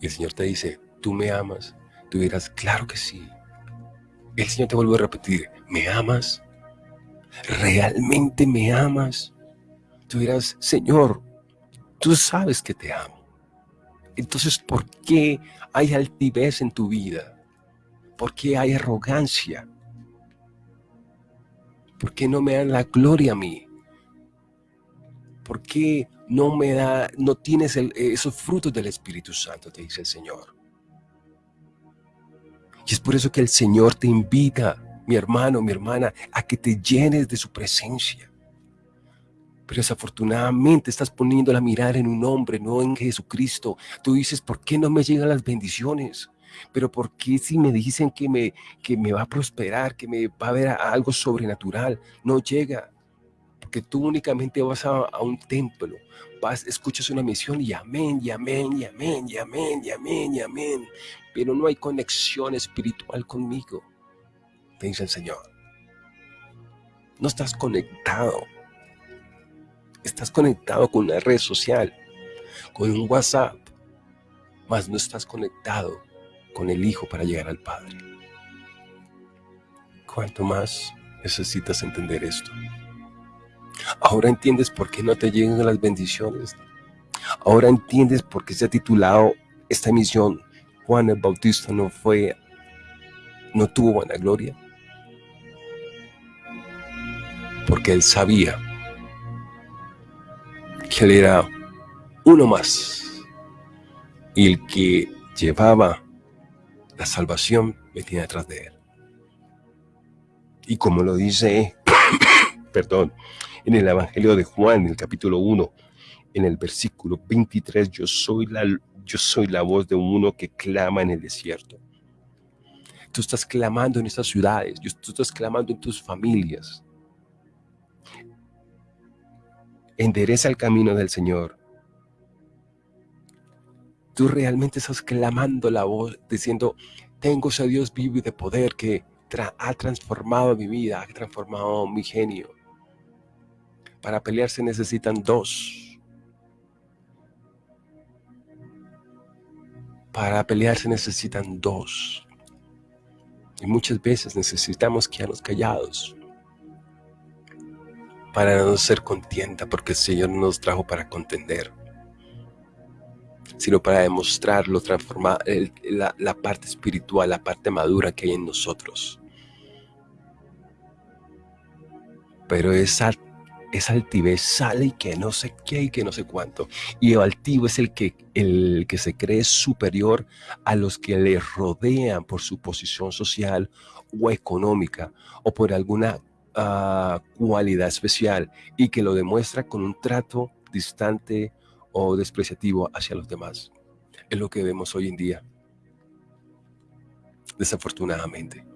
Y el Señor te dice, tú me amas. Tú dirás, claro que sí. El Señor te vuelve a repetir, ¿me amas? ¿Realmente me amas? Tú dirás, Señor, tú sabes que te amo. Entonces, ¿por qué hay altivez en tu vida? ¿Por qué hay arrogancia? ¿Por qué no me dan la gloria a mí? ¿Por qué no me da, no tienes esos frutos del Espíritu Santo? Te dice el Señor. Y es por eso que el Señor te invita, mi hermano, mi hermana, a que te llenes de su presencia. Pero desafortunadamente estás poniendo la mirada en un hombre, no en Jesucristo. Tú dices, ¿por qué no me llegan las bendiciones? Pero ¿por qué si me dicen que me, que me va a prosperar, que me va a haber algo sobrenatural? No llega. Porque tú únicamente vas a, a un templo, vas, escuchas una misión y amén, y amén, y amén, y amén, y amén, y amén. Pero no hay conexión espiritual conmigo, dice el Señor. No estás conectado Estás conectado con una red social, con un WhatsApp, mas no estás conectado con el Hijo para llegar al Padre. ¿Cuánto más necesitas entender esto? Ahora entiendes por qué no te llegan las bendiciones. Ahora entiendes por qué se ha titulado esta emisión Juan el Bautista no fue, no tuvo buena gloria. Porque él sabía que él era uno más. Y el que llevaba la salvación venía detrás de él. Y como lo dice, perdón, en el Evangelio de Juan, en el capítulo 1, en el versículo 23, yo soy la, yo soy la voz de uno que clama en el desierto. Tú estás clamando en estas ciudades, tú estás clamando en tus familias, endereza el camino del Señor. Tú realmente estás clamando la voz, diciendo, tengo ese Dios vivo y de poder que ha transformado mi vida, ha transformado mi genio. Para pelear se necesitan dos. Para pelear se necesitan dos. Y muchas veces necesitamos quedarnos callados para no ser contienda, porque el Señor no nos trajo para contender, sino para demostrarlo, transformar la, la parte espiritual, la parte madura que hay en nosotros. Pero esa, esa altivez sale y que no sé qué y que no sé cuánto. Y el altivo es el que, el que se cree superior a los que le rodean por su posición social o económica o por alguna cualidad especial y que lo demuestra con un trato distante o despreciativo hacia los demás. Es lo que vemos hoy en día, desafortunadamente.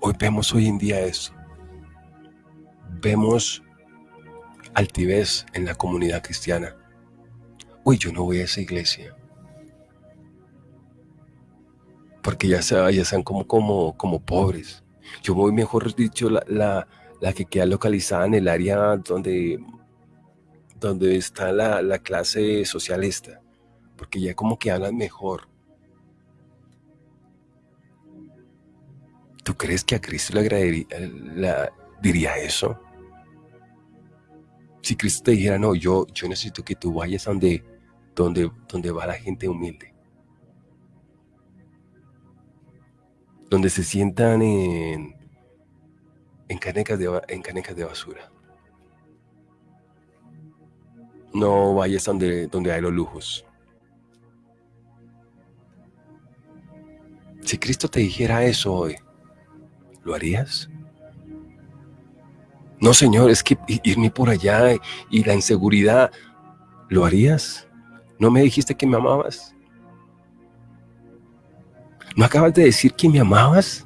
Hoy vemos hoy en día eso. Vemos altivez en la comunidad cristiana. Hoy yo no voy a esa iglesia. Porque ya, se, ya sean como, como, como pobres. Yo voy, mejor dicho, la, que queda localizada en el área donde, donde está la, clase socialista, porque ya como que hablan mejor. ¿Tú crees que a Cristo le diría eso? Si Cristo te dijera, no, yo, yo necesito que tú vayas donde, donde, donde va la gente humilde. donde se sientan en, en, canecas de, en canecas de basura. No vayas donde, donde hay los lujos. Si Cristo te dijera eso hoy, ¿lo harías? No, Señor, es que irme por allá y la inseguridad, ¿lo harías? ¿No me dijiste que me amabas? ¿No acabas de decir que me amabas?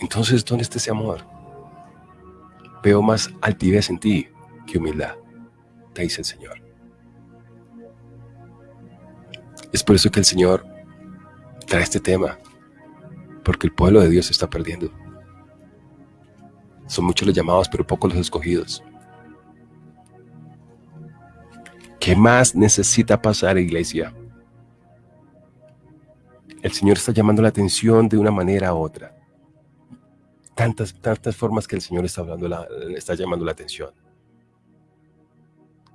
Entonces, ¿dónde está ese amor? Veo más altivez en ti que humildad, te dice el Señor. Es por eso que el Señor trae este tema, porque el pueblo de Dios se está perdiendo. Son muchos los llamados, pero pocos los escogidos. ¿Qué más necesita pasar, iglesia? El Señor está llamando la atención de una manera u otra. Tantas, tantas formas que el Señor está, hablando, está llamando la atención.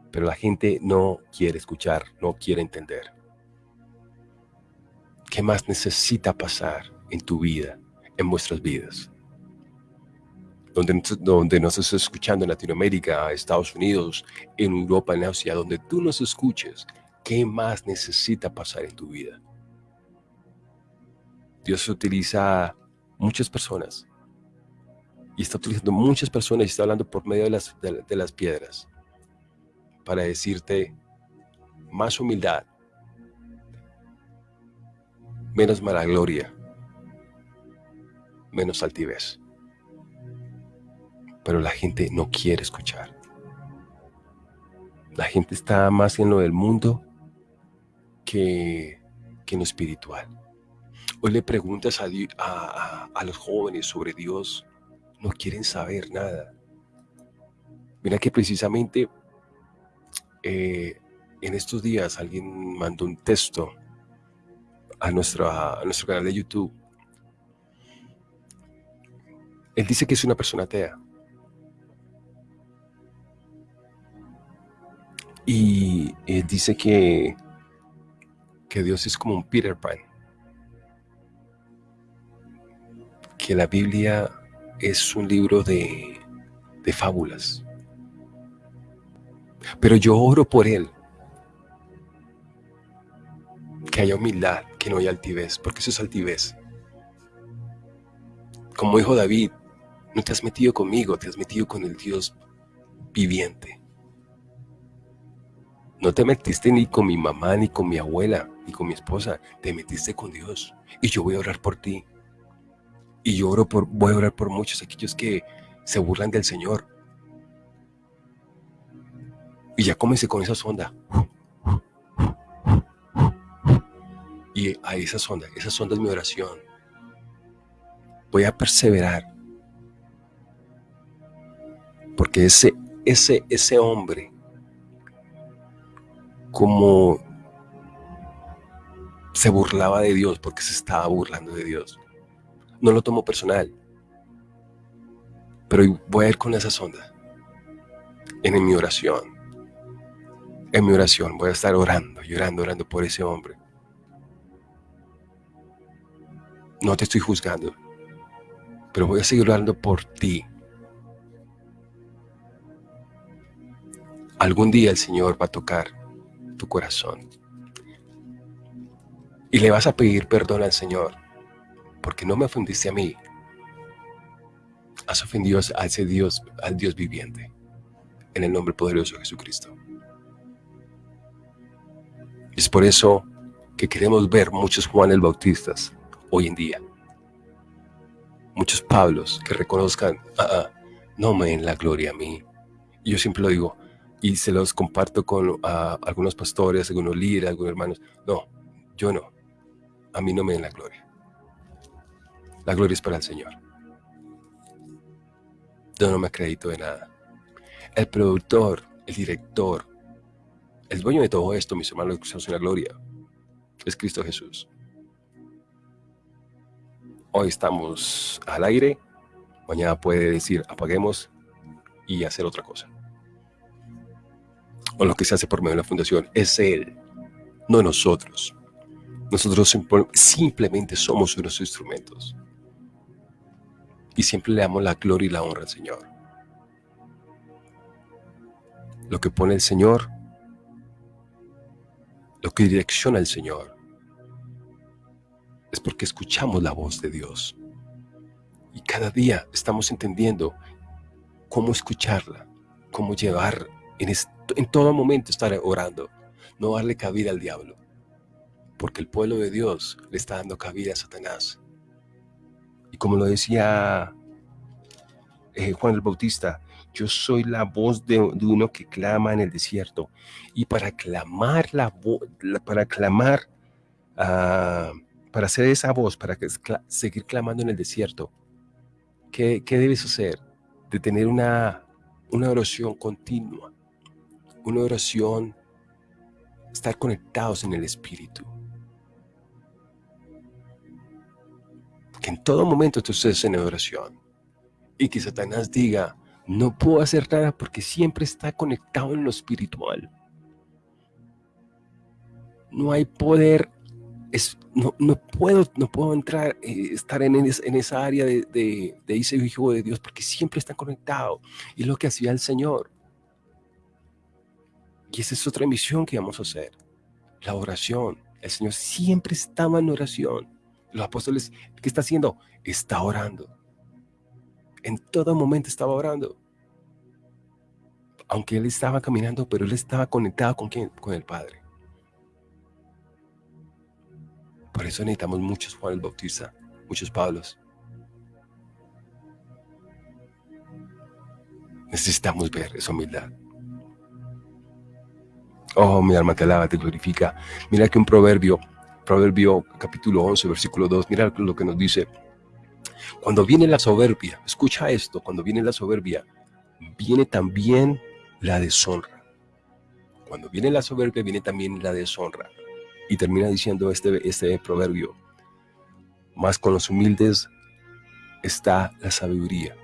Pero la gente no quiere escuchar, no quiere entender. ¿Qué más necesita pasar en tu vida, en vuestras vidas? donde, donde nos estás escuchando en Latinoamérica, Estados Unidos, en Europa, en Asia, donde tú nos escuches, ¿qué más necesita pasar en tu vida? Dios utiliza muchas personas y está utilizando muchas personas y está hablando por medio de las, de las piedras para decirte más humildad, menos mala gloria, menos altivez. Pero la gente no quiere escuchar. La gente está más en lo del mundo que, en lo espiritual. Hoy le preguntas a, a, los jóvenes sobre Dios, no quieren saber nada. Mira que precisamente eh, en estos días alguien mandó un texto a, nuestro canal de YouTube. Él dice que es una persona atea. Y él dice que, que Dios es como un Peter Pan. Que la Biblia es un libro de, de fábulas. Pero yo oro por él. Que haya humildad, que no haya altivez, porque eso es altivez. Como dijo David, no te has metido conmigo, te has metido con el Dios viviente. No te metiste ni con mi mamá, ni con mi abuela, ni con mi esposa, te metiste con Dios. Y yo voy a orar por ti. Y yo oro por, voy a orar por muchos aquellos que se burlan del Señor. Y ya cómense con esa sonda. Y a esa sonda, esa sonda es mi oración. Voy a perseverar. Porque ese, ese, ese hombre, como se burlaba de Dios porque se estaba burlando de Dios. No lo tomo personal. Pero voy a ir con esa sonda en mi oración en mi oración. Voy a estar orando, llorando, orando por ese hombre. No te estoy juzgando, pero voy a seguir orando por ti. Algún día el Señor va a tocar tu corazón y le vas a pedir perdón al Señor porque no me ofendiste a mí. Has ofendido a ese Dios, al Dios viviente, en el nombre poderoso de Jesucristo. Es por eso que queremos ver muchos Juanes Bautistas hoy en día. Muchos Pablos que reconozcan, ah, ah, no me den la gloria a mí. Yo siempre lo digo, y se los comparto con ah, algunos pastores, algunos líderes, algunos hermanos. No, yo no. A mí no me den la gloria. La gloria es para el Señor. Yo no me acredito de nada. El productor, el director, el dueño de todo esto, mis hermanos, en la gloria, es Cristo Jesús. Hoy estamos al aire, mañana puede decir apaguemos y hacer otra cosa. O lo que se hace por medio de la fundación es Él, no nosotros. Nosotros simplemente somos unos instrumentos. Y siempre le damos la gloria y la honra al Señor. Lo que pone el Señor lo que direcciona el Señor, es porque escuchamos la voz de Dios. Y cada día estamos entendiendo cómo escucharla, cómo llevar en, en todo momento estar orando, no darle cabida al diablo, porque el pueblo de Dios le está dando cabida a Satanás. Y como lo decía eh, Juan el Bautista, yo soy la voz de, uno que clama en el desierto. Y para clamar la voz, para clamar, ah, para hacer esa voz, para seguir clamando en el desierto, ¿qué, debes hacer? De tener una, una oración continua, una oración, estar conectados en el Espíritu. Que en todo momento tú estés en oración. Y que Satanás diga, no puedo hacer nada porque siempre está conectado en lo espiritual. No hay poder es, no, no, puedo, no puedo entrar, eh, estar en, en, esa área de, de, de ese hijo de Dios porque siempre están conectados. Y lo que hacía el Señor. Y esa es otra misión que vamos a hacer. La oración. El Señor siempre estaba en oración. Los apóstoles, ¿qué está haciendo? Está orando. En todo momento estaba orando. Aunque él estaba caminando, pero él estaba conectado con quién? Con el Padre. Por eso necesitamos muchos Juan el Bautista, muchos Pablos. Necesitamos ver esa humildad. Oh, mi alma te alaba, te glorifica. Mira que un proverbio, proverbio capítulo 11, versículo 2, mira lo que nos dice. Cuando viene la soberbia, escucha esto, cuando viene la soberbia, viene también la deshonra. Cuando viene la soberbia, viene también la deshonra. Y termina diciendo este, este proverbio, más con los humildes está la sabiduría.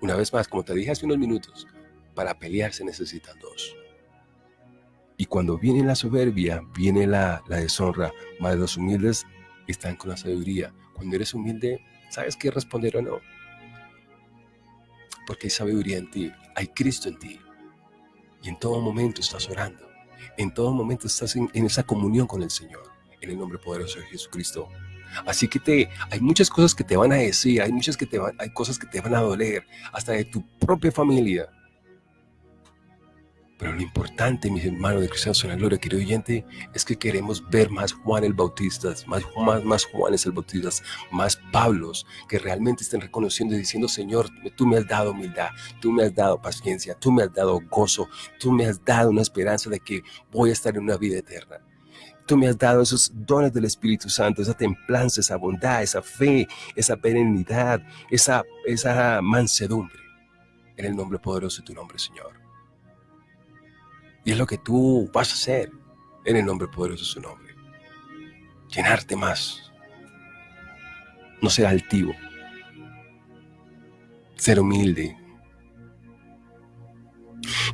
Una vez más, como te dije hace unos minutos, para pelear se necesitan dos. Y cuando viene la soberbia, viene la, la deshonra. Más los humildes están con la sabiduría. Cuando eres humilde, ¿sabes qué responder o no? Porque hay sabiduría en ti, hay Cristo en ti. Y en todo momento estás orando. En todo momento estás en, esa comunión con el Señor. En el nombre poderoso de Jesucristo. Así que te, hay muchas cosas que te van a decir, hay muchas que te van, hay cosas que te van a doler, hasta de tu propia familia. Pero lo importante, mis hermanos de Cristianos en la Gloria, querido oyente, es que queremos ver más Juan el Bautista, más, más, más Juanes el Bautista, más Pablos, que realmente estén reconociendo y diciendo, Señor, tú me has dado humildad, tú me has dado paciencia, tú me has dado gozo, tú me has dado una esperanza de que voy a estar en una vida eterna. Tú me has dado esos dones del Espíritu Santo, esa templanza, esa bondad, esa fe, esa perenidad, esa, esa mansedumbre. En el nombre poderoso de tu nombre, Señor. Y es lo que tú vas a hacer en el nombre poderoso de su nombre. Llenarte más. No ser altivo. Ser humilde.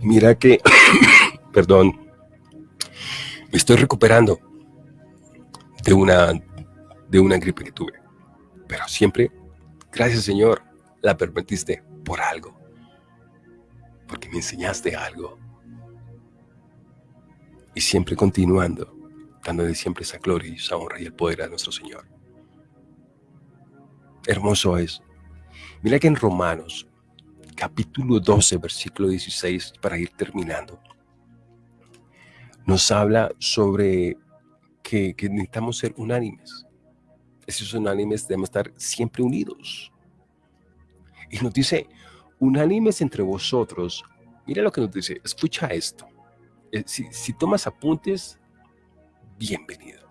Mira que, perdón, me estoy recuperando de una, de una gripe que tuve. Pero siempre, gracias Señor, la permitiste por algo. Porque me enseñaste algo y siempre continuando, dándole siempre esa gloria y esa honra y el poder a nuestro Señor. Hermoso es. Mira que en Romanos, capítulo 12, versículo 16, para ir terminando, nos habla sobre que, que necesitamos ser unánimes. Esos unánimes debemos estar siempre unidos. Y nos dice, unánimes entre vosotros. Mira lo que nos dice, escucha esto. Eh, si, tomas apuntes, bienvenido.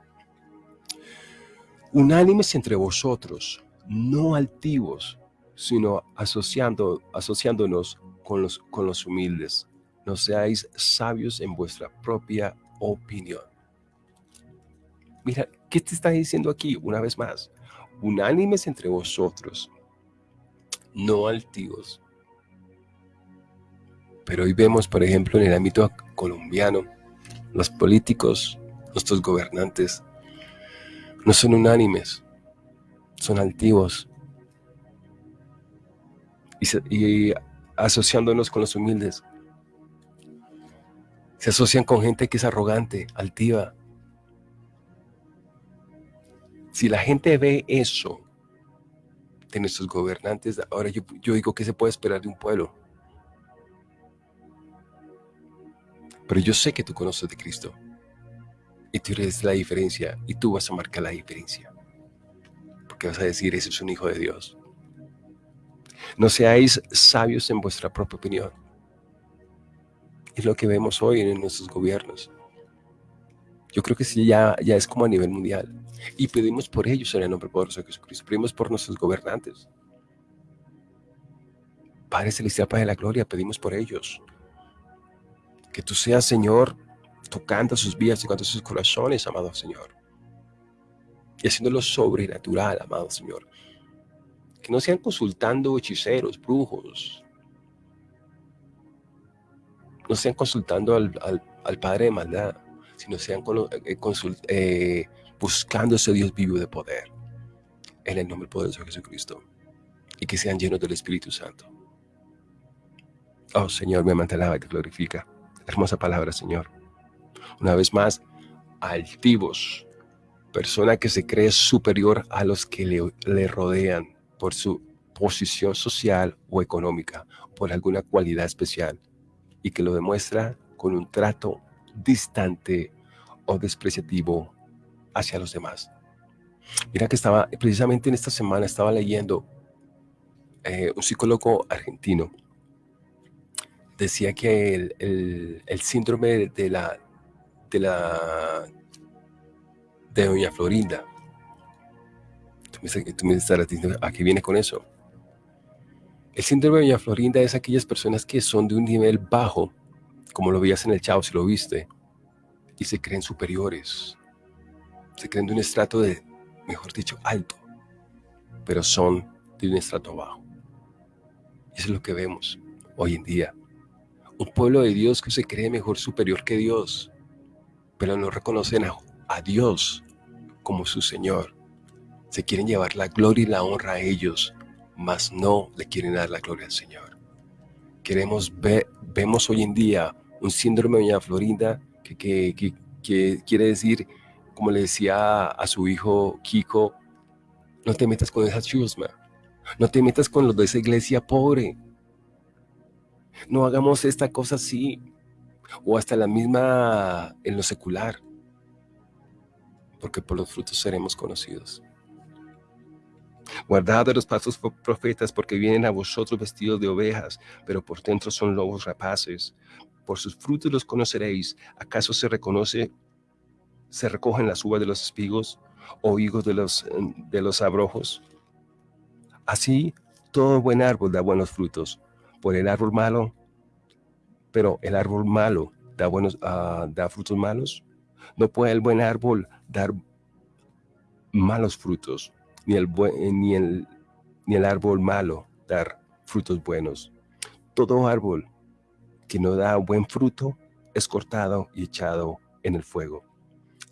Unánimes entre vosotros, no altivos, sino asociando, asociándonos con los, con los humildes. No seáis sabios en vuestra propia opinión. Mira, ¿qué te está diciendo aquí una vez más? Unánimes entre vosotros, no altivos, pero hoy vemos, por ejemplo, en el ámbito colombiano, los políticos, nuestros gobernantes, no son unánimes, son altivos. Y, asociándonos con los humildes, se asocian con gente que es arrogante, altiva. Si la gente ve eso de nuestros gobernantes, ahora yo, yo digo que se puede esperar de un pueblo. Pero yo sé que tú conoces de Cristo. Y tú eres la diferencia. Y tú vas a marcar la diferencia. Porque vas a decir, ese es un hijo de Dios. No seáis sabios en vuestra propia opinión. Es lo que vemos hoy en nuestros gobiernos. Yo creo que sí, ya, ya es como a nivel mundial. Y pedimos por ellos en el nombre poderoso de Jesucristo. Pedimos por nuestros gobernantes. Padre Celestial, Padre de la Gloria, pedimos por ellos. Que tú seas, Señor, tocando sus vidas, tocando sus corazones, amado Señor. Y haciéndolo sobrenatural, amado Señor. Que no sean consultando hechiceros, brujos. No sean consultando al, Padre de maldad, sino sean eh, eh, buscando ese Dios vivo de poder. En el nombre poderoso de Jesucristo. Y que sean llenos del Espíritu Santo. Oh Señor, me mantelaba y te glorifica. Hermosa palabra, Señor. Una vez más, altivos. Persona que se cree superior a los que le, le rodean por su posición social o económica, por alguna cualidad especial, y que lo demuestra con un trato distante o despreciativo hacia los demás. Mira que estaba, precisamente en esta semana estaba leyendo eh, un psicólogo argentino. Decía que el, el, síndrome de la, de la de Doña Florinda. Tú me, tú me estarás diciendo, ¿a qué viene con eso? El síndrome de Doña Florinda es aquellas personas que son de un nivel bajo, como lo veías en el Chavo si lo viste, y se creen superiores. Se creen de un estrato de, mejor dicho, alto, pero son de un estrato bajo. Eso es lo que vemos hoy en día. Un pueblo de Dios que se cree mejor superior que Dios, pero no reconocen a, Dios como su Señor. Se quieren llevar la gloria y la honra a ellos, mas no le quieren dar la gloria al Señor. Queremos ver, vemos hoy en día un síndrome de Doña Florinda que, que, que, quiere decir, como le decía a su hijo Kiko, no te metas con esa chusma, no te metas con los de esa iglesia pobre. No hagamos esta cosa así, o hasta la misma en lo secular, porque por los frutos seremos conocidos. Guardad de los pasos profetas, porque vienen a vosotros vestidos de ovejas, pero por dentro son lobos rapaces. Por sus frutos los conoceréis. ¿Acaso se reconoce, se recogen las uvas de los espigos o higos de los, de los abrojos? Así, todo buen árbol da buenos frutos. Por el árbol malo, pero el árbol malo da, buenos, uh, da frutos malos. No puede el buen árbol dar malos frutos ni el, eh, ni el, ni el árbol malo dar frutos buenos. Todo árbol que no da buen fruto es cortado y echado en el fuego.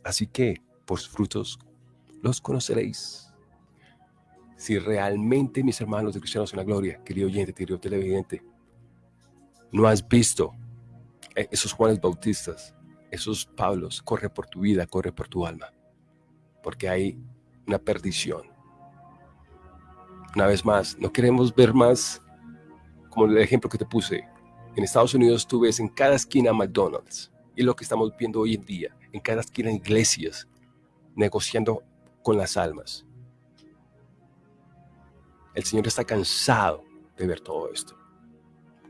Así que por sus frutos los conoceréis. Si realmente, mis hermanos de Cristianos en la Gloria, querido oyente, querido televidente, no has visto eh, esos Juanes Bautistas, esos Pablos, corre por tu vida, corre por tu alma, porque hay una perdición una vez más, no queremos ver más como el ejemplo que te puse. En Estados Unidos tú ves en cada esquina McDonald's y lo que estamos viendo hoy en día, en cada esquina iglesias negociando con las almas. El Señor está cansado de ver todo esto.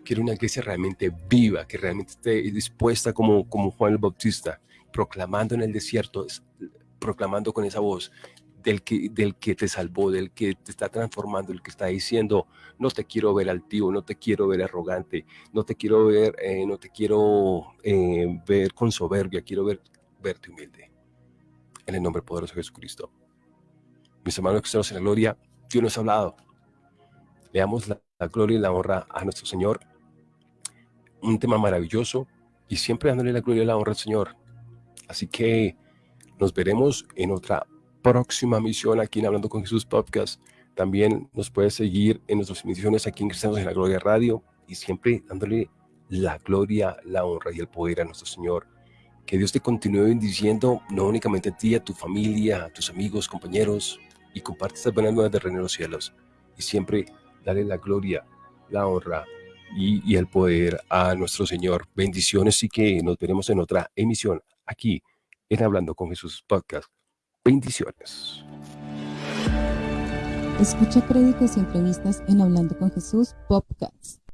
Quiere una iglesia realmente viva, que realmente esté dispuesta como, como Juan el Bautista, proclamando en el desierto, proclamando con esa voz, del que, del que te salvó, del que te está transformando, el que está diciendo, no te quiero ver altivo, no te quiero ver arrogante, no te quiero ver, eh, no te quiero eh, ver con soberbia, quiero ver, verte humilde. En el nombre poderoso de Jesucristo. Mis hermanos cristianos en la gloria, Dios nos ha hablado. Le damos la, gloria y la honra a nuestro Señor. Un tema maravilloso y siempre dándole la gloria y la honra al Señor. Así que nos veremos en otra próxima misión aquí en Hablando con Jesús Podcast. También nos puedes seguir en nuestras misiones aquí en Cristianos en la Gloria Radio y siempre dándole la gloria, la honra y el poder a nuestro Señor. Que Dios te continúe bendiciendo, no únicamente a ti, a tu familia, a tus amigos, compañeros, y comparte estas buenas nuevas de reino de los cielos. Y siempre dale la gloria, la honra y, y el poder a nuestro Señor. Bendiciones y que nos veremos en otra emisión aquí en Hablando con Jesús Podcast. Bendiciones. Escucha créditos y entrevistas en Hablando con Jesús Podcast.